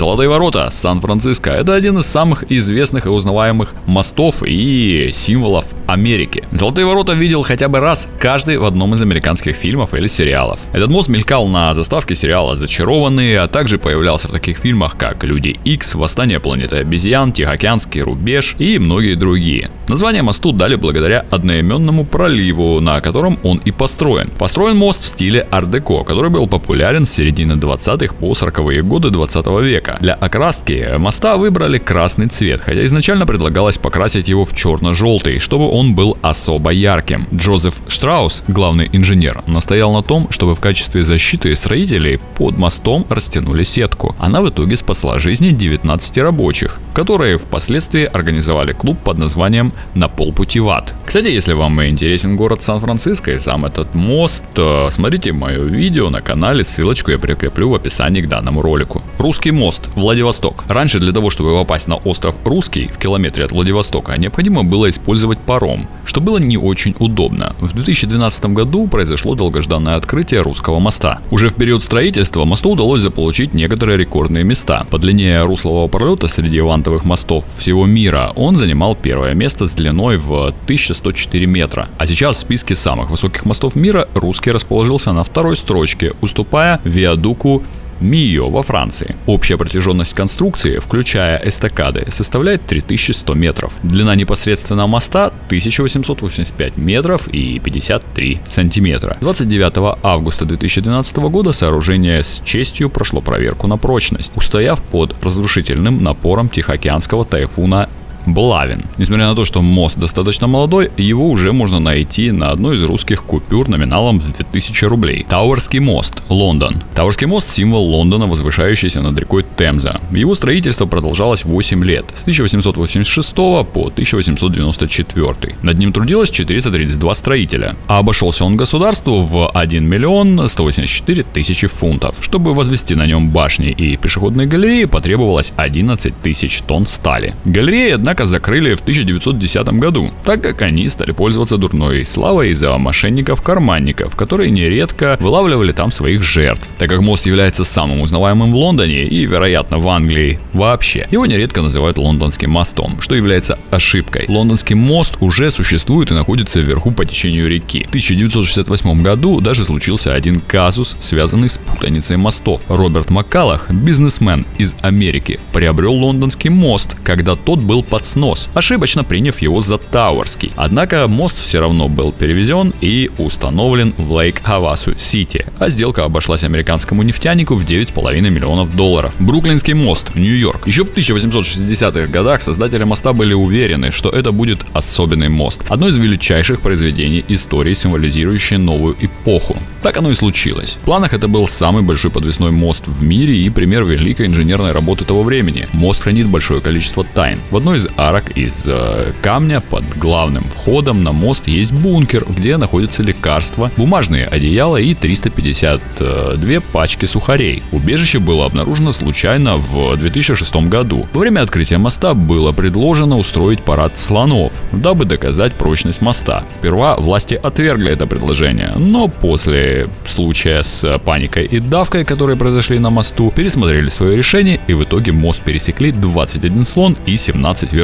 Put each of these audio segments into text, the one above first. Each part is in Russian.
Золотые ворота Сан-Франциско – это один из самых известных и узнаваемых мостов и символов Америки. Золотые ворота видел хотя бы раз каждый в одном из американских фильмов или сериалов. Этот мост мелькал на заставке сериала «Зачарованные», а также появлялся в таких фильмах, как «Люди Икс», «Восстание планеты обезьян», «Тихоокеанский рубеж» и многие другие. Название мосту дали благодаря одноименному проливу, на котором он и построен. Построен мост в стиле ар-деко, который был популярен с середины 20-х по 40-е годы 20 века. Для окраски моста выбрали красный цвет, хотя изначально предлагалось покрасить его в черно-желтый, чтобы он был особо ярким. Джозеф Штраус, главный инженер, настоял на том, чтобы в качестве защиты строителей под мостом растянули сетку. Она в итоге спасла жизни 19 рабочих, которые впоследствии организовали клуб под названием «На полпути в ад». Кстати, если вам интересен город Сан-Франциско и сам этот мост, то смотрите мое видео на канале, ссылочку я прикреплю в описании к данному ролику. Русский мост, Владивосток. Раньше для того, чтобы попасть на остров Русский в километре от Владивостока, необходимо было использовать паром, что было не очень удобно. В 2012 году произошло долгожданное открытие русского моста. Уже в период строительства мосту удалось заполучить некоторые рекордные места. По длине руслового пролета среди вантовых мостов всего мира он занимал первое место с длиной в 1104 метра. А сейчас в списке самых высоких мостов мира русский расположился на второй строчке, уступая Виадуку Мио во Франции. Общая протяженность конструкции, включая эстакады, составляет 3100 метров. Длина непосредственно моста 1885 метров и 53 сантиметра. 29 августа 2012 года сооружение с честью прошло проверку на прочность, устояв под разрушительным напором Тихоокеанского тайфуна Блавин. Несмотря на то, что мост достаточно молодой, его уже можно найти на одной из русских купюр номиналом в 2000 рублей. Тауэрский мост, Лондон. Тауэрский мост – символ Лондона, возвышающийся над рекой Темза. Его строительство продолжалось 8 лет, с 1886 по 1894. Над ним трудилось 432 строителя, а обошелся он государству в 1 миллион 184 тысячи фунтов. Чтобы возвести на нем башни и пешеходные галереи, потребовалось 11 тысяч тонн стали. Галереи, однако, однако закрыли в 1910 году, так как они стали пользоваться дурной славой из-за мошенников-карманников, которые нередко вылавливали там своих жертв. Так как мост является самым узнаваемым в Лондоне и, вероятно, в Англии вообще, его нередко называют лондонским мостом, что является ошибкой. Лондонский мост уже существует и находится вверху по течению реки. В 1968 году даже случился один казус, связанный с путаницей мостов. Роберт Маккалах, бизнесмен из Америки, приобрел лондонский мост, когда тот был под под снос, ошибочно приняв его за Тауэрский. Однако мост все равно был перевезен и установлен в Лейк-Хавасу-Сити, а сделка обошлась американскому нефтянику в 9,5 миллионов долларов. Бруклинский мост, Нью-Йорк. Еще в 1860-х годах создатели моста были уверены, что это будет особенный мост, одно из величайших произведений истории, символизирующее новую эпоху. Так оно и случилось. В планах это был самый большой подвесной мост в мире и пример великой инженерной работы того времени. Мост хранит большое количество тайн. В одной из арок из э, камня под главным входом на мост есть бункер, где находятся лекарства, бумажные одеяла и 352 пачки сухарей. Убежище было обнаружено случайно в 2006 году. Во время открытия моста было предложено устроить парад слонов, дабы доказать прочность моста. Сперва власти отвергли это предложение, но после случая с паникой и давкой, которые произошли на мосту, пересмотрели свое решение и в итоге мост пересекли 21 слон и 17 верблюдов.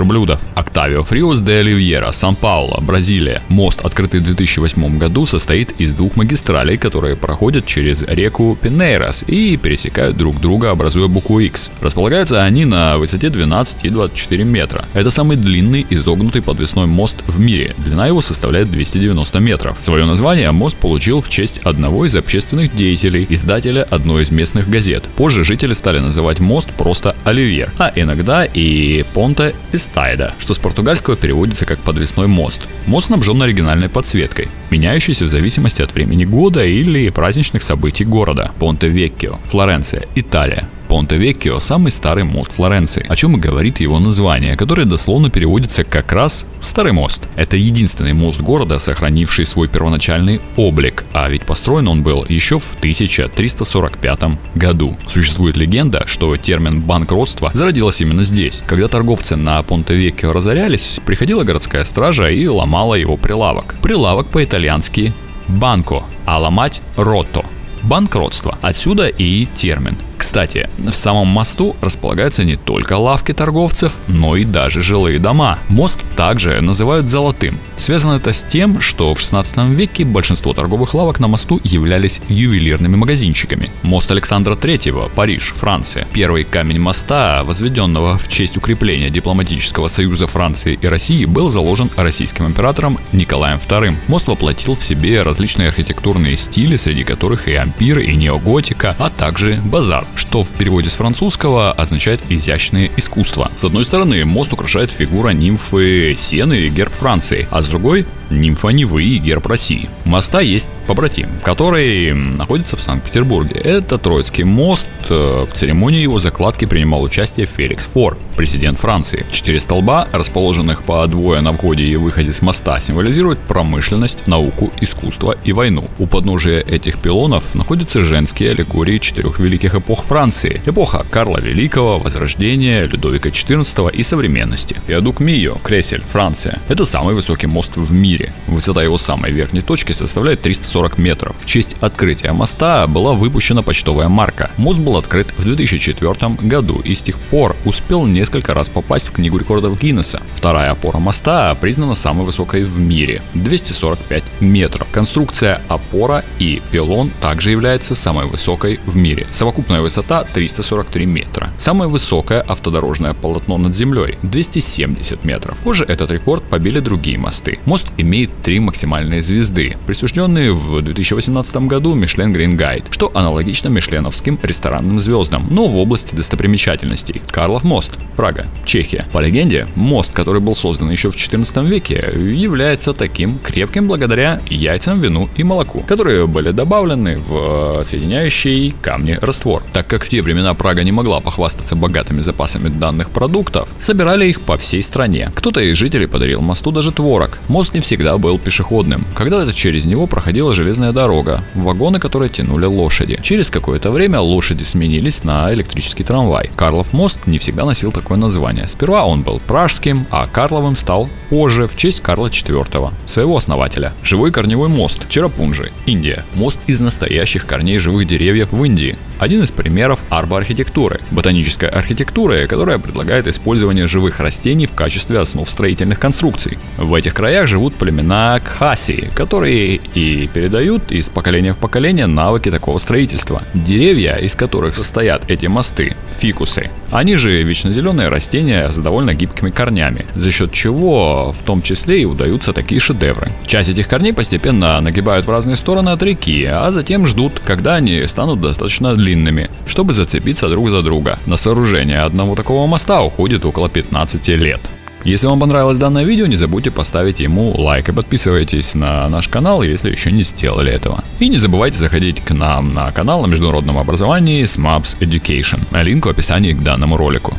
Октавио Фриос де Оливьера, Сан-Пауло, Бразилия. Мост, открытый в 2008 году, состоит из двух магистралей, которые проходят через реку Пинейрос и пересекают друг друга, образуя букву X. Располагаются они на высоте 12 и 24 метра. Это самый длинный изогнутый подвесной мост в мире. Длина его составляет 290 метров. Свое название мост получил в честь одного из общественных деятелей, издателя одной из местных газет. Позже жители стали называть мост просто Оливьер, а иногда и Понте Эстайда, что с португальского переводится как подвесной мост. Мост снабжен оригинальной подсветкой, меняющейся в зависимости от времени года или праздничных событий города. Понте-Веккио, Флоренция, Италия. Понте-Веккио – самый старый мост Флоренции, о чем и говорит его название, которое дословно переводится как раз «старый мост». Это единственный мост города, сохранивший свой первоначальный облик, а ведь построен он был еще в 1345 году. Существует легенда, что термин «банкротство» зародилось именно здесь. Когда торговцы на Понте-Веккио разорялись, приходила городская стража и ломала его прилавок. Прилавок по-итальянски «банко», а ломать «ротто» банкротство. Отсюда и термин Кстати, в самом мосту располагаются не только лавки торговцев, но и даже жилые дома. Мост также называют золотым. Связано это с тем, что в 16 веке большинство торговых лавок на мосту являлись ювелирными магазинчиками. Мост Александра III, Париж, Франция. Первый камень моста, возведенного в честь укрепления дипломатического союза Франции и России, был заложен российским императором Николаем II. Мост воплотил в себе различные архитектурные стили, среди которых и ампир, и неоготика, а также базар, что в переводе с французского означает изящное искусство. С одной стороны, мост украшает фигура нимфы Сены и герб Франции, а с другой нимфа Невы и герб России. Моста есть побратим, который находится в Санкт-Петербурге. Это Троицкий мост. В церемонии его закладки принимал участие Феликс Фор, президент Франции. Четыре столба, расположенных по двое на входе и выходе с моста, символизируют промышленность, науку, искусство и войну. У подножия этих пилонов находятся женские аллегории четырех великих эпох Франции. Эпоха Карла Великого, Возрождения, Людовика XIV и современности. Виадук Мио, Кресель, Франция. Это самый высокий мост в мире. Высота его самой верхней точки составляет 340 метров. В честь открытия моста была выпущена почтовая марка. Мост был открыт в 2004 году и с тех пор успел несколько раз попасть в книгу рекордов Гиннесса. Вторая опора моста признана самой высокой в мире – 245 метров. Конструкция опора и пилон также является самой высокой в мире. Совокупная высота 343 метра. Самое высокое автодорожное полотно над землей – 270 метров. Позже этот рекорд побили другие мосты. Мост имеет три максимальные звезды, присужденные в 2018 году Michelin Green Guide, что аналогично мишленовским ресторанным звездам, но в области достопримечательностей. Карлов мост, Прага, Чехия. По легенде, мост, который был создан еще в 14 веке, является таким крепким благодаря яйцам, вину и молоку, которые были добавлены в соединяющий камни раствор. Так как в те времена Прага не могла похвастаться богатыми запасами данных продуктов, собирали их по всей стране. Кто-то из жителей подарил мосту даже творог. Мост не всегда был пешеходным. Когда-то через него проходила железная дорога, вагоны, которые тянули лошади. Через какое-то время лошади сменились на электрический трамвай. Карлов мост не всегда носил такое название. Сперва он был пражским, а Карловым стал позже в честь Карла IV, своего основателя. Живой корневой мост Черапунжи, Индия. Мост из настоящих корней живых деревьев в Индии. Один из примеров арбоархитектуры, ботанической архитектуры, которая предлагает использование живых растений в качестве основ строительных конструкций. В этих краях живут племена Кхаси, которые и передают из поколения в поколение навыки такого строительства. Деревья, из которых состоят эти мосты, фикусы, они же вечно зеленые растения с довольно гибкими корнями, за счет чего в том числе и удаются такие шедевры. Часть этих корней постепенно нагибают в разные стороны от реки, а затем ждут, когда они станут достаточно длинными, чтобы зацепиться друг за друга. На сооружение одного такого моста уходит около 15 лет. Если вам понравилось данное видео, не забудьте поставить ему лайк и подписывайтесь на наш канал, если еще не сделали этого. И не забывайте заходить к нам на канал на международном образовании SMAPS Education. Линк в описании к данному ролику.